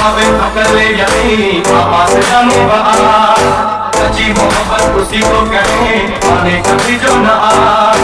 हवे तो कर ले यकीन पापा से जाने बात सच्ची मोहब्बत उसी को कहे आने कभी जो ना। आ